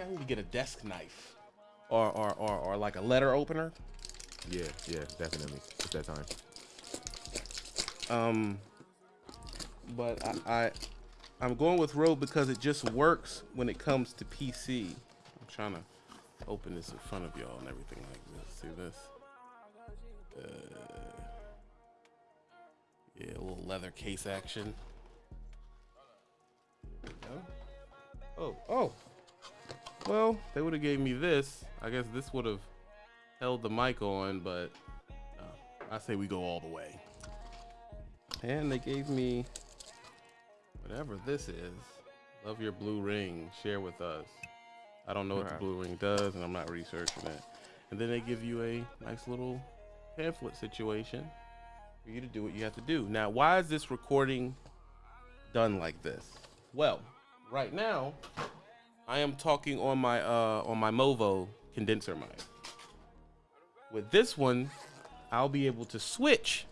I need to get a desk knife, or or or, or like a letter opener. Yeah, yeah, definitely. It's that time. Um, but I, I I'm going with Rode because it just works when it comes to PC. I'm trying to open this in front of y'all and everything like this. See this? Uh, yeah, a little leather case action. Oh, oh. Well, they would have gave me this. I guess this would have held the mic on, but uh, I say we go all the way. And they gave me whatever this is. Love your blue ring. Share with us. I don't know what the blue ring does, and I'm not researching it. And then they give you a nice little pamphlet situation for you to do what you have to do. Now, why is this recording done like this? Well, right now, I am talking on my uh on my Movo condenser mic. With this one, I'll be able to switch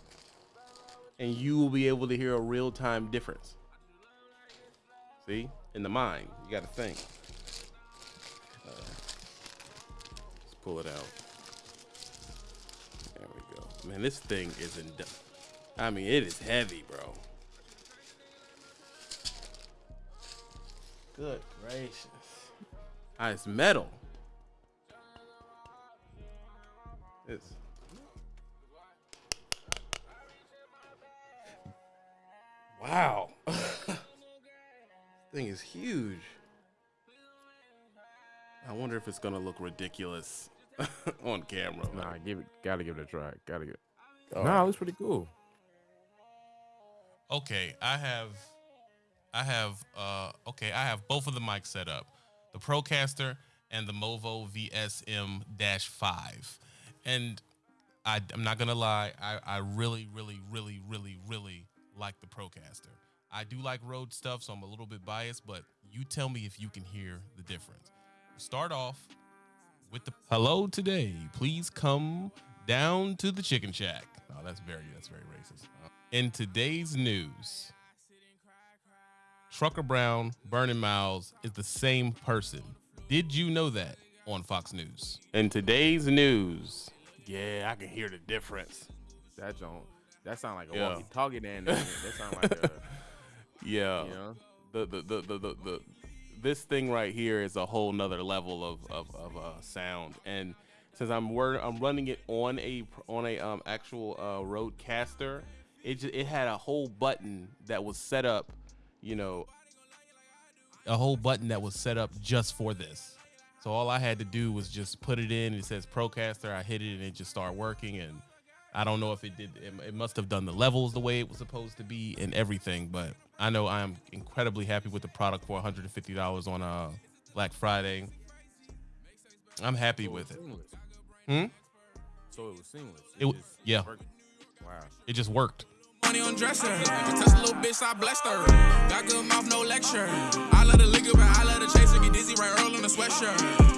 and you will be able to hear a real-time difference. See? In the mind, you got to think. Uh, let's pull it out. There we go. Man, this thing is in. I mean, it is heavy, bro. Good gracious. Ah, it's metal. It's. Wow. thing is huge. I wonder if it's gonna look ridiculous on camera. Nah, give it. Gotta give it a try. Gotta give. All nah, right. it looks pretty cool. Okay, I have, I have, uh, okay, I have both of the mics set up, the Procaster and the Movo VSM-5, and I, I'm not gonna lie, I, I really, really, really, really, really like the Procaster. I do like Rode stuff, so I'm a little bit biased, but you tell me if you can hear the difference. Start off with the hello today. Please come down to the chicken shack. Oh, that's very that's very racist. In today's news, Trucker Brown, Burning Miles is the same person. Did you know that on Fox News? In today's news, yeah, I can hear the difference. That don't. That sound like a Yeah. walkie-talkie. Then that sound like a. Yeah, You know. the, the, the, the, the, the this thing right here is a whole nother level of of, of uh, sound. And since I'm wor- I'm running it on a on a um actual uh, Rodecaster, it just, it had a whole button that was set up, you know, A whole button that was set up just for this. So all I had to do was just put it in. It says Procaster. I hit it and it just started working. And I don't know if it did. It, it must have done the levels the way it was supposed to be and everything. But I know I am incredibly happy with the product for $150 on uh, Black Friday. I'm happy So with it. seamless. Hmm? So it was seamless. It just yeah. worked. Wow. It just worked. Money on dresser. Touch a little bitch, I blessed her. Got good mouth, no lecture. I love the liquor, but I love the chaser. Get dizzy right early in the sweatshirt.